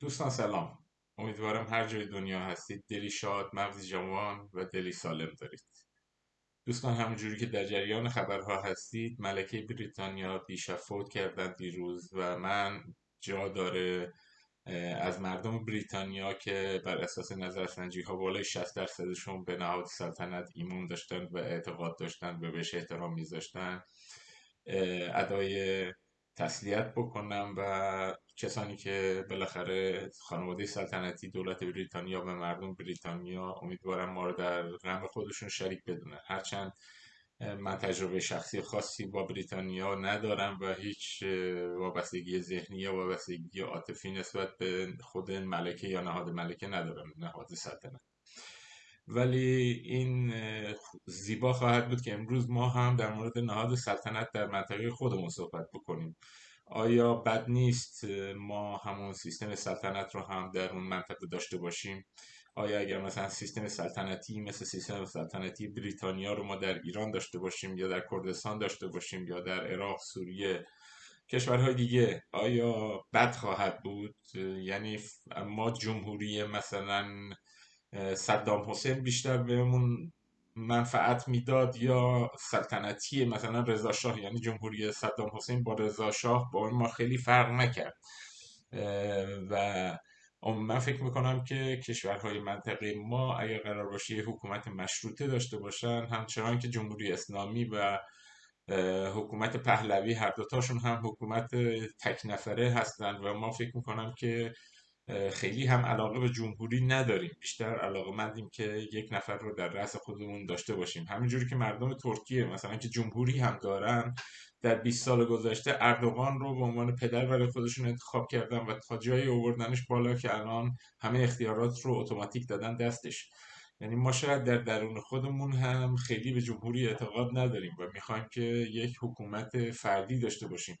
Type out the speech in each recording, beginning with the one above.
دوستان سلام. امیدوارم هر جای دنیا هستید. دلی شاد مغزی جوان و دلی سالم دارید. دوستان همونجوری که در جریان خبرها هستید ملکه بریتانیا دیشب فوت کردن دیروز و من جا داره از مردم بریتانیا که بر اساس نظرسنجی ها بالای 60 درصدشون به نهاد سلطنت ایمون داشتن و اعتقاد داشتن و بهش احترام میذاشتن. ادای تسلیت بکنم و کسانی که بالاخره خانواده سلطنتی دولت بریتانیا و مردم بریتانیا امیدوارم ما رو در غم خودشون شریک بدونن. هرچند من تجربه شخصی خاصی با بریتانیا ندارم و هیچ وابستگی ذهنی یا وابستگی عاطفی نسبت به خود ملکه یا نهاد ملکه ندارم نهاد سلطنت. ولی این زیبا خواهد بود که امروز ما هم در مورد نهاد سلطنت در منطقه خودمون صحبت بکنیم. آیا بد نیست ما همون سیستم سلطنت رو هم در اون منطقه داشته باشیم؟ آیا اگر مثلا سیستم سلطنتی مثل سیستم سلطنتی بریتانیا رو ما در ایران داشته باشیم یا در کردستان داشته باشیم یا در عراق سوریه کشورهای دیگه آیا بد خواهد بود؟ یعنی ما جمهوری مثلا صدام حسین بیشتر بهمون منفعت می‌داد یا سلطنتی مثلا رضا شاه یعنی جمهوری صدام حسین با رضا شاه با ما خیلی فرق نکرد. و من فکر می‌کنم که کشورهای منطقه ما اگر قرار باشه یه حکومت مشروطه داشته باشن همچنان که جمهوری اسلامی و حکومت پهلوی هر دوتاشون هم حکومت تک نفره هستن. و ما فکر می‌کنم که خیلی هم علاقه به جمهوری نداریم. بیشتر علاقه مندیم که یک نفر رو در رأس خودمون داشته باشیم. همینجوری که مردم ترکیه مثلا که جمهوری هم دارن در 20 سال گذشته اردوغان رو به عنوان پدر برای خودشون انتخاب کردن و تا جایی آوردنش بالا که الان همه اختیارات رو اتوماتیک دادن دستش. یعنی ما شاید در درون خودمون هم خیلی به جمهوری اعتقاد نداریم و می‌خوایم که یک حکومت فردی داشته باشیم.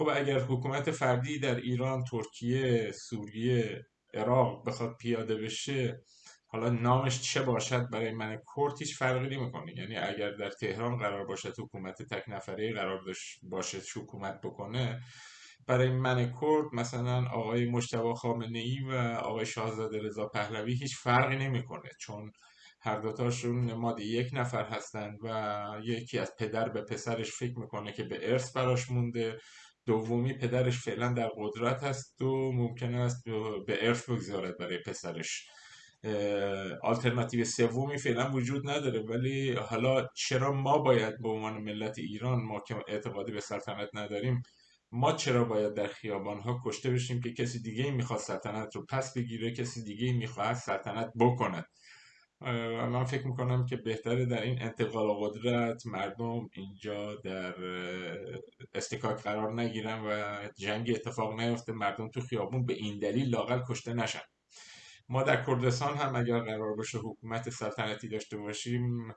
خب اگر حکومت فردی در ایران ترکیه سوریه عراق بخواد پیاده بشه حالا نامش چه باشد برای من کرد هیچ فرقی نمی‌کنه. یعنی اگر در تهران قرار باشد حکومت تک نفره قرار باشه حکومت بکنه برای من کرد مثلا آقای مجتبی خامنه ای و آقای شاهزاده رضا پهلوی هیچ فرقی نمی‌کنه. چون هر دوتاشون نماد یک نفر هستند و یکی از پدر به پسرش فکر می‌کنه که به ارث براش مونده. دومی پدرش فعلا در قدرت هست و ممکن است به ارث بگذارد برای پسرش. آلترناتیو سومی فعلا وجود نداره ولی حالا چرا ما باید به عنوان ملت ایران ما که اعتقادی به سلطنت نداریم ما چرا باید در خیابان ها کشته بشیم که کسی دیگه می‌خواد سلطنت رو پس بگیره کسی دیگه می‌خواد سلطنت بکند؟ من فکر می‌کنم که بهتره در این انتقال قدرت مردم اینجا در استکاک قرار نگیرن و جنگ اتفاق نیفته مردم تو خیابون به این دلیل لاقل کشته نشن. ما در کردستان هم اگر قرار باشه حکومت سلطنتی داشته باشیم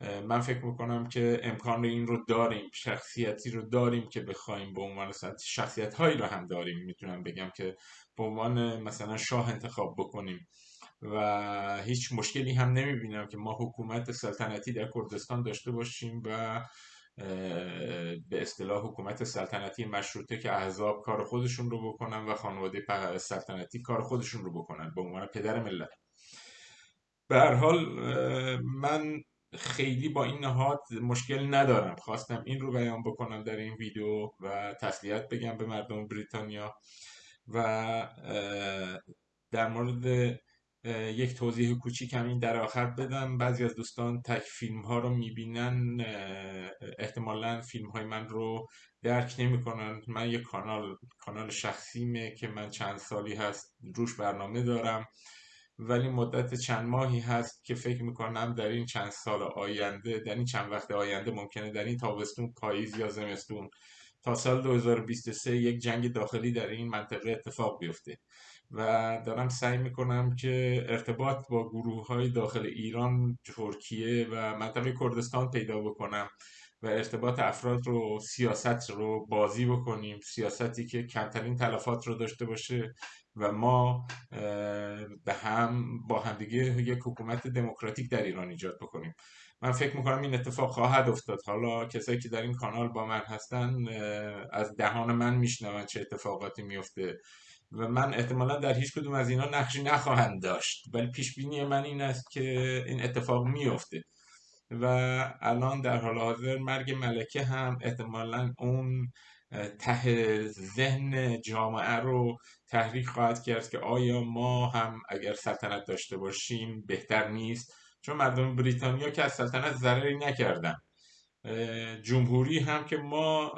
من فکر می‌کنم که امکان این رو داریم شخصیتی رو داریم که بخوایم به عنوان شخصیت هایی رو هم داریم. می‌تونم بگم که به عنوان مثلا شاه انتخاب بکنیم. و هیچ مشکلی هم نمی‌بینم که ما حکومت سلطنتی در کردستان داشته باشیم و به اصطلاح حکومت سلطنتی مشروطه که احزاب کار خودشون رو بکنن و خانواده سلطنتی کار خودشون رو بکنن به عنوان پدر ملت. به حال من خیلی با این نهاد مشکل ندارم. خواستم این رو بیان بکنم در این ویدیو و تسلیت بگم به مردم بریتانیا و در مورد یک توضیح کوچیک همین در آخر بدم. بعضی از دوستان تک فیلم ها رو می‌بینن احتمالا فیلم های من رو درک نمی‌کنن. من یک کانال کانال شخصیمه که من چند سالی هست روش برنامه دارم. ولی مدت چند ماهی هست که فکر می‌کنم در این چند سال آینده در این چند وقت آینده ممکنه در این تابستون پاییز یا زمستون تا سال 2023 یک جنگ داخلی در این منطقه اتفاق بیفته. و دارم سعی می‌کنم که ارتباط با گروه های داخل ایران ترکیه و منطقه کردستان پیدا بکنم. و ارتباط افراد رو سیاست رو بازی بکنیم. سیاستی که کمترین تلفات رو داشته باشه و ما به هم با همدیگه یک حکومت دموکراتیک در ایران ایجاد بکنیم. من فکر می‌کنم این اتفاق خواهد افتاد. حالا کسایی که در این کانال با من هستن از دهان من میشنون چه اتفاقاتی میفته و من احتمالا در هیچ کدوم از اینا نقشی نخواهند داشت. ولی پیش بینی من این است که این اتفاق میفته و الان در حال حاضر مرگ ملکه هم احتمالا اون ته ذهن جامعه رو تحریک خواهد کرد که آیا ما هم اگر سلطنت داشته باشیم بهتر نیست؟ چون مردم بریتانیا که از سلطنت ضرری نکردن. جمهوری هم که ما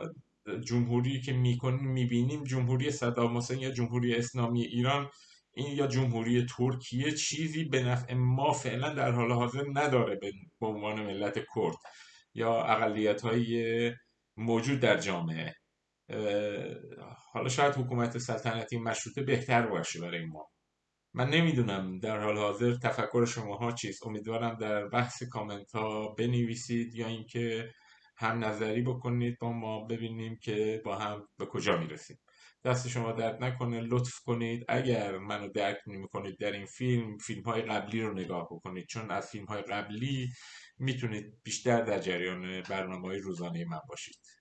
جمهوری که می‌کنیم می‌بینیم جمهوری صدام حسین یا جمهوری اسلامی ایران این یا جمهوری ترکیه چیزی به نفع ما فعلا در حال حاضر نداره به عنوان ملت کرد یا اقلیت های موجود در جامعه. حالا شاید حکومت سلطنتی مشروطه بهتر باشه برای ما. من نمی‌دونم در حال حاضر تفکر شماها چیست. امیدوارم در بحث کامنت ها بنویسید یا اینکه هم نظری بکنید با ما ببینیم که با هم به کجا می‌رسیم. دست شما درد نکنه لطف کنید. اگر منو درک نمی کنید در این فیلم فیلم های قبلی رو نگاه بکنید. چون از فیلم های قبلی می‌تونید بیشتر در جریان برنامه های روزانه من باشید.